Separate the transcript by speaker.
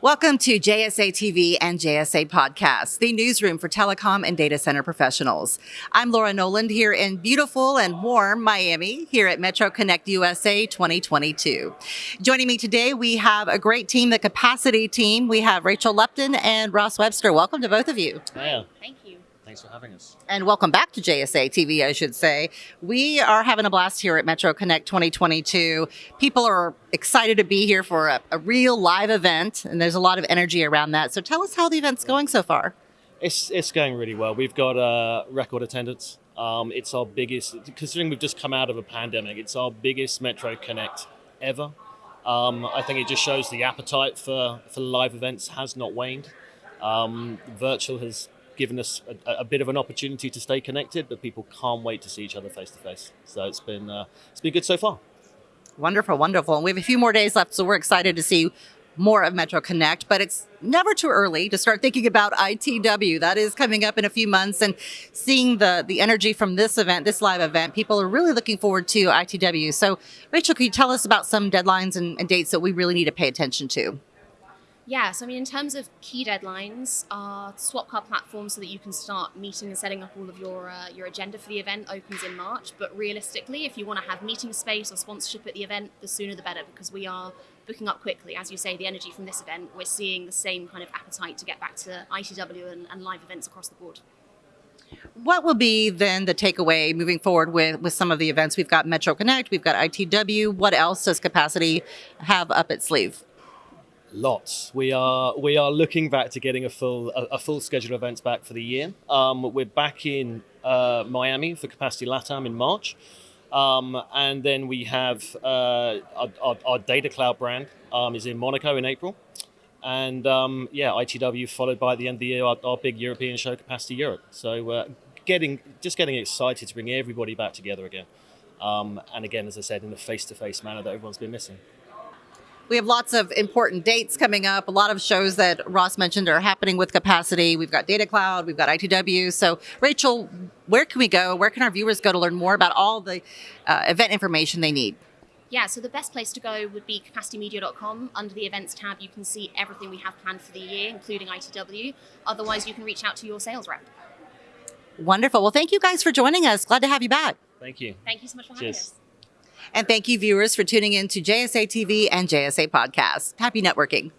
Speaker 1: Welcome to JSA TV and JSA Podcast, the newsroom for telecom and data center professionals. I'm Laura Noland here in beautiful and warm Miami here at Metro Connect USA 2022. Joining me today, we have a great team, the Capacity team. We have Rachel Lupton and Ross Webster. Welcome to both of you.
Speaker 2: Hiya.
Speaker 3: Thank you.
Speaker 2: Thanks for having us.
Speaker 1: And welcome back to JSA TV, I should say. We are having a blast here at Metro Connect 2022. People are excited to be here for a, a real live event, and there's a lot of energy around that. So tell us how the event's going so far.
Speaker 2: It's it's going really well. We've got uh, record attendance. Um, it's our biggest, considering we've just come out of a pandemic. It's our biggest Metro Connect ever. Um, I think it just shows the appetite for for live events has not waned. Um, virtual has given us a, a, bit of an opportunity to stay connected, but people can't wait to see each other face to face. So it's been uh, it's been good so far.
Speaker 1: Wonderful, wonderful. And we have a few more days left, so we're excited to see more of Metro Connect, but it's never too early to start thinking about ITW. That is coming up in a few months and seeing the, the energy from this event, this live event, people are really looking forward to ITW. So Rachel, can you tell us about some deadlines and, and dates that we really need to pay attention to?
Speaker 3: Yeah, so I mean, in terms of key deadlines, our Swapcard platform, so that you can start meeting and setting up all of your uh, your agenda for the event, opens in March. But realistically, if you want to have meeting space or sponsorship at the event, the sooner the better, because we are booking up quickly. As you say, the energy from this event, we're seeing the same kind of appetite to get back to ITW and, and live events across the board.
Speaker 1: What will be then the takeaway moving forward with, with some of the events? We've got Metro Connect, we've got ITW. What else does Capacity have up its sleeve?
Speaker 2: Lots. We are we are looking back to getting a full a, a full schedule of events back for the year. Um, we're back in uh, Miami for Capacity Latam in March, um, and then we have uh, our, our, our, Data Cloud brand um, is in Monaco in April, and um, yeah, ITW followed by the end of the year our, our big European show, Capacity Europe. So uh, getting just getting excited to bring everybody back together again, um, and again, as I said, in a face to face manner that everyone's been missing.
Speaker 1: We have lots of important dates coming up. A lot of shows that Ross mentioned are happening with capacity. We've got Data Cloud, we've got ITW. So, Rachel, where can we go? Where can our viewers go to learn more about all the uh, event information they need?
Speaker 3: Yeah, so the best place to go would be capacitymedia.com. Under the events tab, you can see everything we have planned for the year, including ITW. Otherwise, you can reach out to your sales rep.
Speaker 1: Wonderful. Well, thank you guys for joining us. Glad to have you back.
Speaker 2: Thank you.
Speaker 3: Thank you so much for having us.
Speaker 1: And thank you, viewers, for tuning in to JSA TV and JSA Podcast. Happy networking.